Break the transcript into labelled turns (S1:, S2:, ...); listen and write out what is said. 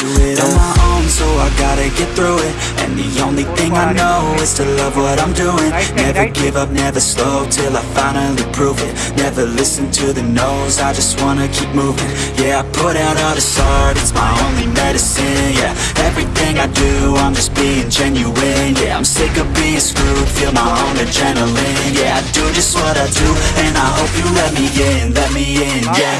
S1: do it on my own, so I gotta get through it. And the only thing I know is to love what I'm doing. Never give up, never slow, till I finally prove it. Never listen to the no's, I just wanna keep moving. Yeah, I put out all this art, it's my only medicine Yeah, everything I do, I'm just being genuine Yeah, I'm sick of being screwed, feel my own adrenaline Yeah, I do just what I do, and I hope you let me in, let me in, yeah.